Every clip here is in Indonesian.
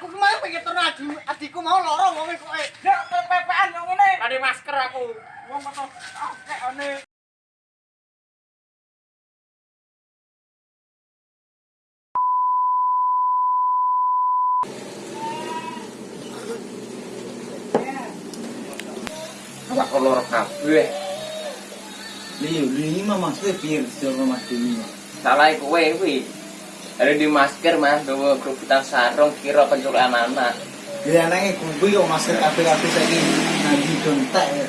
aku kemarin pengen turun aja adikku mau loro ngomong kok eh. Ya pepean yang ini. Tadi masker aku. Wong betul oke ah, ini. Apa loro kabeh Lih, lih, mama, saya Mas di rumah sini. Salah ikut, weh. Ada di masker mas, gawa kerubutan sarung kira penculikan anak. Ya anaknya gue kok masker kafe-kafe lagi nanti dontek ya.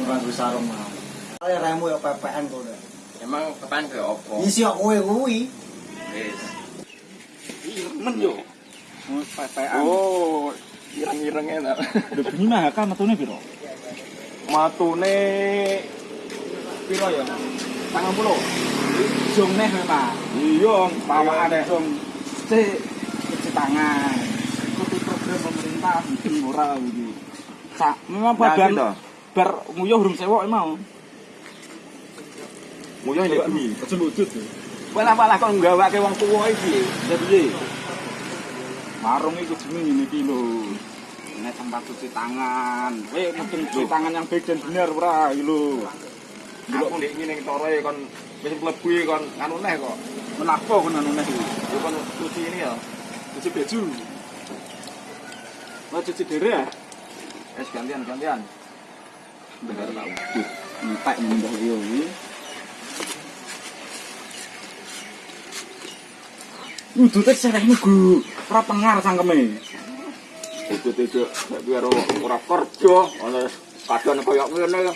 Orang gue sarung mau. Kali remu ya PPN kok udah. Emang kapan ke opo? Isi kok kowe kuwi. Wis. Men yo. Pepean. Oh, ireng-ireng enak. Udah bunyi mah kan matune piro? Matune piro ya? Tangan puluh. Jong neh memang. Iya, Pawaan dong. Cek cuci tangan. Itu program pemerintah bikin ora iki. Sa, memang badan bar nguyuh urung sewok mau. Nguyuh ini bumi. Aja wujud. Kowe lah malah kok nggawake wong tuwa iki. Ya piye? Warung itu jenenge ngene iki lho. Nek tempat cuci tangan. Mungkin cuci tangan yang baik dan benar ora iki lho. Aku ndek ngene tore kon wis mlebu e kon anu neh kok. Menapa kon anu neh iki? Yo kon cuci ini ya. Cuci baju. Mau cuci dere ya? Es gantian gantian. Bener tak wujud. Entek mundah yo iki. Udute serehmu Gu. Ora pengar sangkeme. Itu-itu nek karo ora kerja, ana kadang koyo ngene.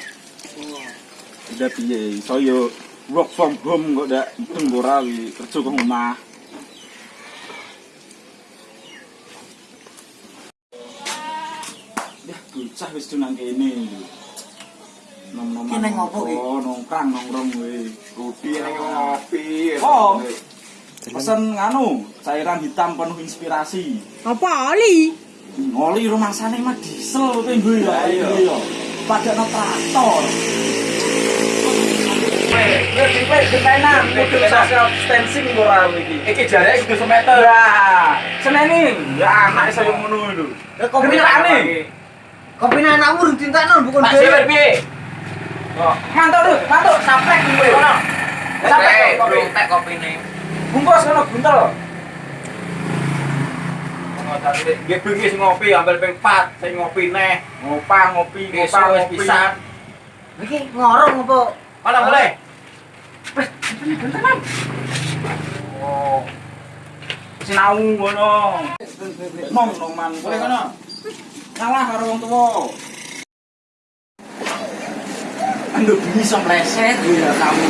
Udah piye? Iso yo work from home kok ora wi kerja ke omah. Ya bocah wis dunang kene. Nom-nom. Ki neng ngopo ki? Oh, nongkrang nongkrong we. Kopi ning ngopi. Oh. Pesen nganu, cairan hitam penuh inspirasi. Apa oli? Ngoli rumah sana mah diesel kowe nggo ya. Iya. Iya. Padakno traktor. Ketenan, Kudu social distancing ora iki. Iki ya ngono bukan Siwer piye? Oh, mantuk lho, mantuk saprek kowe. Sampai kopi. tek kopi nih. Bungkus kono buntel. Nggih bengi sing ngopi ambil ping 4, sing ngopi ngopi, ngopi. Iki ngorong apa? Mana boleh? Oh. Sinau ngono. Nom noman kowe kono. Ngalah karo wong tuwa. Ando bisa meleset ya kamu.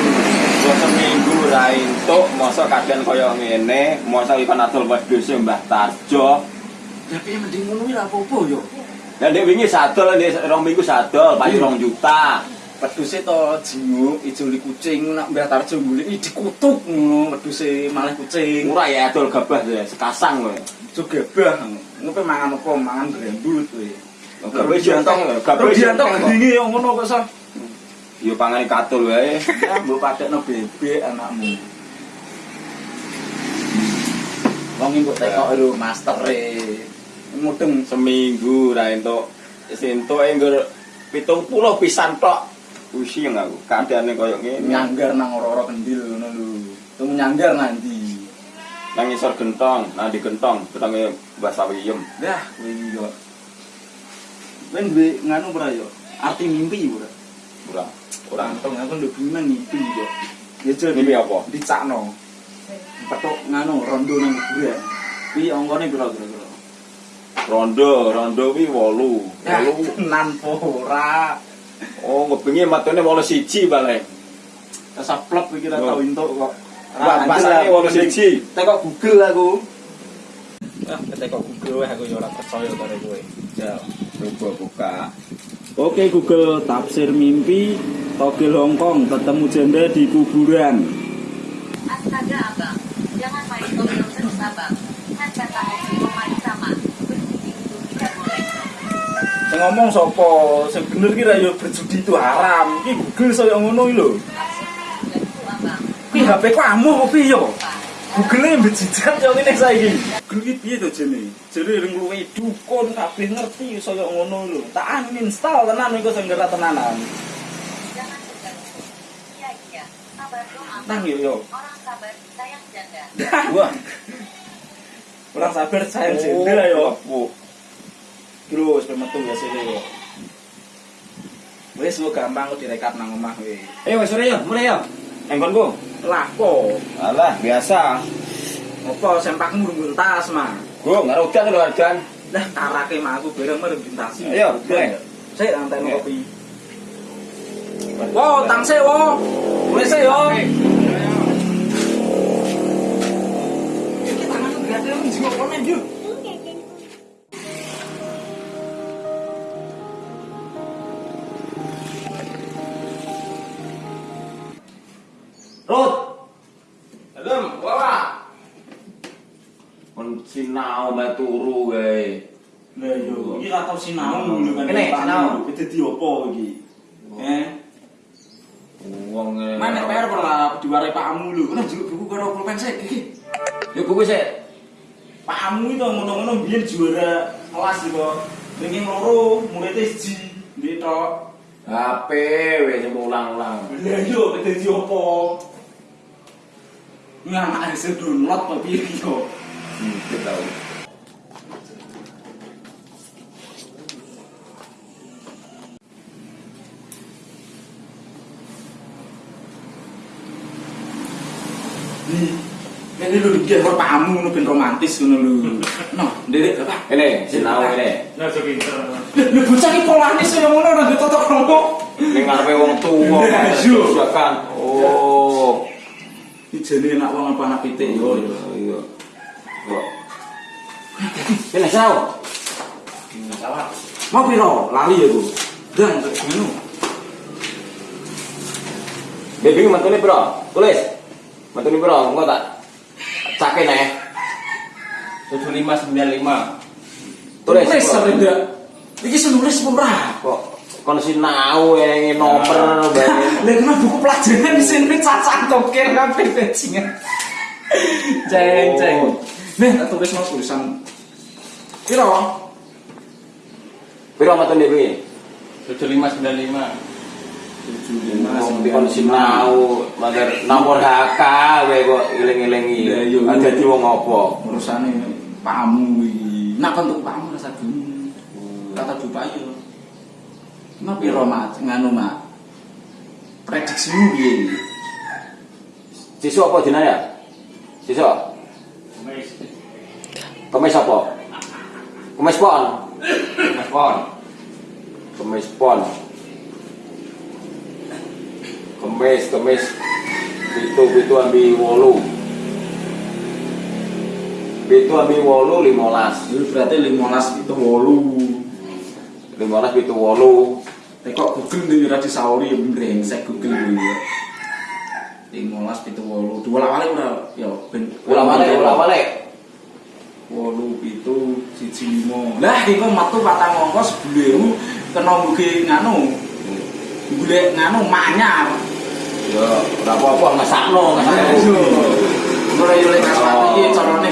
Kok seminggu ra entuk, masa kadang kaya ngene, masa ikan adol wedhus Mbah Tarjo. Tapi mending ngono ora apa-apa yo. Lah ndek wingi sadol, ndek rong minggu sadol, payu rong juta. Wedhuse to jinguk ijo li kucing nak Mbah Tarjo golek dikutuk ngono wedhuse malah kucing. Murah ya adol gabah ya, sekasang kowe. Ijo gebah. Ngopo mangan apa? Mangan brembut kowe. Gabah jantong, gabah jantong. gendinge yo ngono kok sa. Yo pangane katul wae. Ya mbok padekno bebek anakmu. Wong mbok tekok lho master e. Mudeng Seminggu ra entuk. Wis entuk e nggur 70 pisan tok. Pusing aku, keadaane koyo ngene. nyanggar nang ora-ora kendil ngono lho. Temu nyanggar nanti. Nang isor gentong, nang di gentong, ketenge Mbah Sawiyem. Dah, kowe iki kok. Kowe duwe nganu ora yo? Arti mimpi ora? Ora, ora. Antong aku ndek bingung mimpi kok. Ya jadi Mimpi apa? Dicakno. Petuk nganu rondo nang kuburan. Kuwi pira kira-kira? Rondo, rondo kuwi 8. Ya, 8. tenan po ora. Oh, ngebengi matene 81 balik. Kesaplek iki ora Oh. tau entuk kok. Mbak, pasane 81. Tekok Google aku. Ah, tekok Google wae aku ya ora percaya karo kowe. Ya. Coba buka. Oke Google, tafsir mimpi Togel Hongkong ketemu janda di kuburan. Astaga abang, jangan main togel terus abang. Kan kata Oki main sama, berjudi itu tidak boleh. Sing ngomong sapa? Sing bener kira ya berjudi itu haram. Iki Google saya ngono iki lho. Ki HP apa piye? Pak, Google e mbejijat yo ngene saiki. Google iki piye to jene? Jere ring luwe dukun kabeh ngerti saya ngono lho. Tak uninstall tenan iku sing gerak tenanan. Nang yo yo. Orang sabar sayang janda. Wah, Kurang sabar saya Oh, jendela yo. bro sepemetung ya sih Wis mau lo gampang direkap nang omah we ayo wis sore yo. Mulai yo. Engkonku. ku? Lako alah biasa. Apa sempakmu murung tas ma? Bro nggak ada udang lo harganya tarake ma aku bareng murung ayo mulai. Saya antar kopi. Wow tangse wow mulai sik yo. Turu wae. Lah yo, iki ra tau sinau lho kan. Kene, sinau. Dadi opo iki? Eh, Wong e. mana PR ora diwarai pakmu lho. Kena njuk buku karo pulpen sik iki. Yo buku sik. Pakmu itu ngono-ngono biyen juara kelas iki kok. Ringing loro, muridnya siji. Ndek tok. HP wis ulang-ulang. Lah yo dadi opo? Ini anak hasil download piye iki kok. Hmm, tahu. Ini lho iki karo pakmu ngono ben romantis ngono lho. Noh, nderek apa? Ini sinau ini. Lah lho bocah iki polane kaya ngono ora ditotok kromo. Ning ngarepe wong tuwa. Iya. Ya kan. Oh. Iki jane enak wong apa anak pitik yo. Iya, iya. Kok. Ini sinau. Mau piro? Lali ya, Bu. Dan ngono. Baby mantune bro. Tulis. Mantune bro, engko tak cake nek. 7595. Tulis. Tulis bro. sampe ndak. Iki sing nulis apa ora? Kok kon sinau yang nomor bae. Lah kena buku pelajaran di sini cacat tokir kabeh bajingan. Ceng ceng. Nih, tak tulis mau tulisan. Piro? Piro mantune kuwi? 7595. Wong kon sinau, mager nomor HK wae kok iya. Dadi wong apa? Urusane pakmu iki. Nak bentuk pakmu rasa dulu. Kata Dupayo. Nah piro mat nganu mak. Prediksimu piye iki? Siswa apa jenenge? Siswa. Kemis apa? Kemis pon. Kemis pon. Kemis pon. Kemis, kemis. Pitu, pitu ambi wolu. Pitu ambi wolu limolas. Itu berarti 15 itu 8. Limolas pitu wolu. Tapi kok Google nih ora disauri ya brengsek Google kuwi. 15 pitu 8. Dua lawale ora ya ben Ulang balik, ulang balik. 8 pitu siji limo. Lah iki kok metu patang angka sebulemu kena mugi nganu. Golek nganu manyar. Ya, ora apa-apa ngesakno, iki carane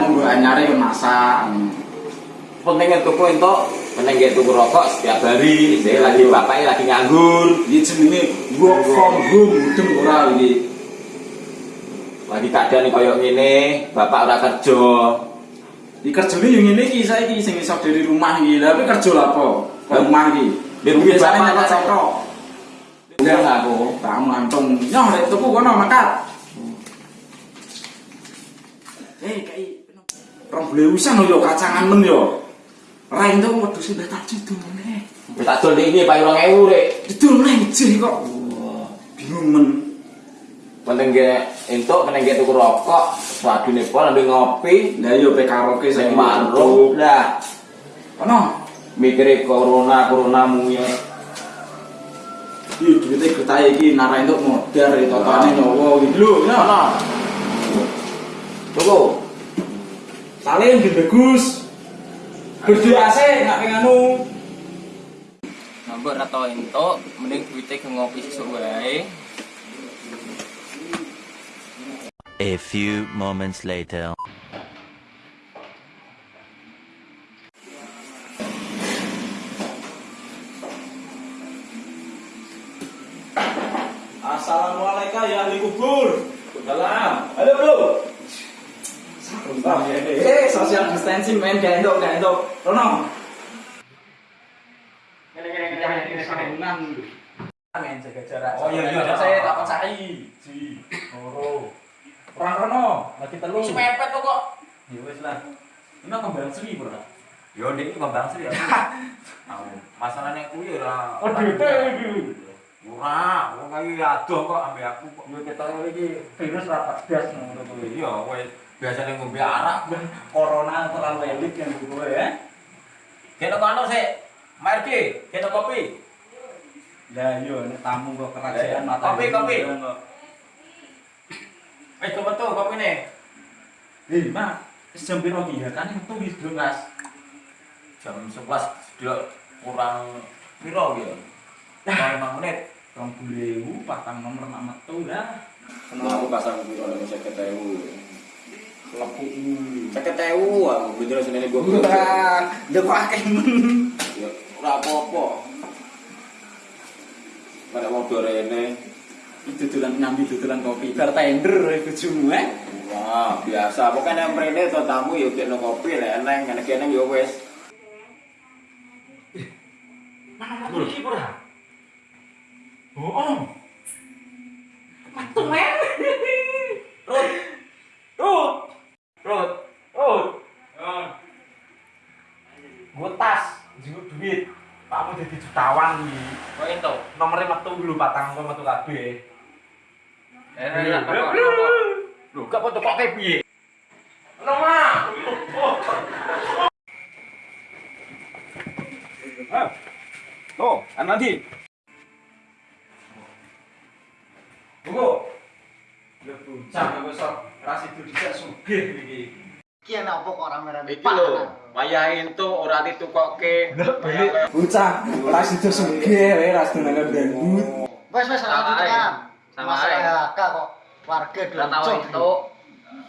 monggo anyare yo masak. Pentingnya tuku entuk, penting gak tuku rokok setiap hari. Saya lagi bapaknya lagi nganggur. Iki jenenge work from home mudeng ora iki. Lagi keadaan koyo ngene, bapak ora kerja. Di kerjane yo ngene iki saiki sing iso dari rumah iki. Lah tapi kerja? Ke rumah iki. Di rumah biasane bapak nyetok Enggak aku. Kamu antung. Nyoh rek tuku kono makat. Eh kai Rong beli usan yo kacangan men yo. Ra entuk wedhus sudah tak judul meneh. Tak dol ini payu 2000 rek. Judul meneh jih kok. Bingung men. Penting gak entuk, penting gak tuku rokok. Wadune pon ambil ngopi, Lah yo pe karaoke sing marung dah. Ono. Mikire corona, corona muya. Iki duwite getahe iki nara entuk modar totane nyawa iki lho. Ya. Ono. Tuku. Salim di bagus. Berdoa sih nggak penganu. Nambah ora tau entuk, mending duwite ke ngopi sesuk wae. A few moments later. Eh, social distancing men, gak entuk, gak entuk. Rono. Men jaga jarak. Oh iya iya, saya tak percaya. Ji, loro. Orang rono, lagi telu. Wis mepet kok. Ya wis lah. Ini kembang seri, Bro. Yo ndek iki kembang sri ya. Masalahnya kuwi ora. Oh, dite iki. Ora, wong adoh kok ambek aku kok. Yo kita iki virus rapat gas ngono kuwi. Iya, kowe biasanya ngombe arak. Corona terlalu elit yang gue ya. Kene kono sik. Marki, kene kopi. Lah yo nek tamu kok kerajaan Eh, kopi, kopi. kok. Wis coba tuh kopine. Eh, Mak, jam piro ya? Kan metu wis Mas. Jam 11 sudah kurang piro ya? 5 menit. Rong bulewu patang nomor nak metu lah. Aku pasang piro nek 50.000. Lepu. Ceket ewu, aku bener senene gua. Wah, ndek akeh. Ya ora apa-apa. Pada mau dorene. Itu dolan nyambi dodolan kopi. Bar tender bojomu eh. Wah, biasa. Pokoknya yang mrene to tamu ya kene kopi lek eneng ngene kene ya wis. Mana iki, Bro? Bohong. Iki. Kok ento? Nomornya metu dulu patang kok metu kabeh. Eh, enak kok. Lho, gak foto kok piye? Oh, kan nanti. Buku. Lu puncak aku sok ras itu bisa sugih iki. Kian apa kok rame-rame? Iki lho, wayah itu ora ditukokke. Beli bocah, ora sido sugih wae ras tenane dangdut. Wes wes ora ditukok. Sama ae. Kak kok warga dulu. Ora tau itu.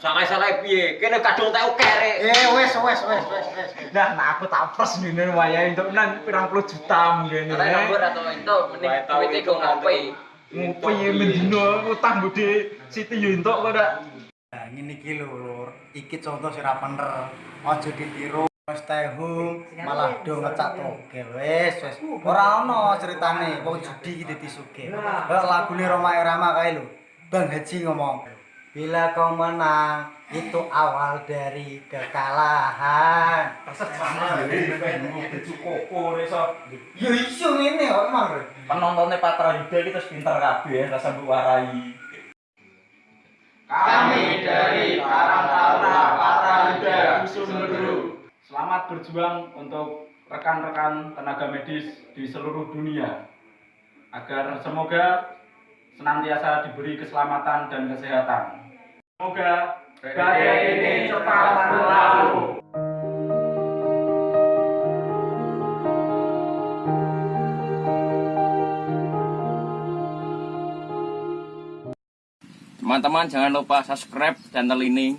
Sama salah piye? Kene kadung teu kere. Eh wes wes wes wes wes. Nah, nah aku tak pres ngene wayah entuk nang pirang puluh juta ngene. Ora tau itu, mending kowe iku ngopi. Ngopi mendino utang budi. Siti yo entuk kok dak. Nah, ngene iki lho, Lur. Iki contoh sing ra bener. Aja ditiru. Stay home malah do ngecak togel. Wes, wes. Ora ono ceritane wong judi iki dadi sugih. Kok lagune Roma Irama kae lho. Bang Haji ngomong, Bila kau menang, itu awal dari kekalahan. Ya iso ngene kok emang. Penontonnya Patra Yuda kita pinter kabeh rasa mbok warai. Kami dari Karang Taruna Patra Yuda, Sumberu. Selamat berjuang untuk rekan-rekan tenaga medis di seluruh dunia. Agar semoga senantiasa diberi keselamatan dan kesehatan. Semoga badai ini cepat berlalu. Teman-teman jangan lupa subscribe channel ini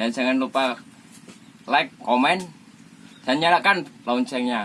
dan jangan lupa like, komen dan nyalakan loncengnya.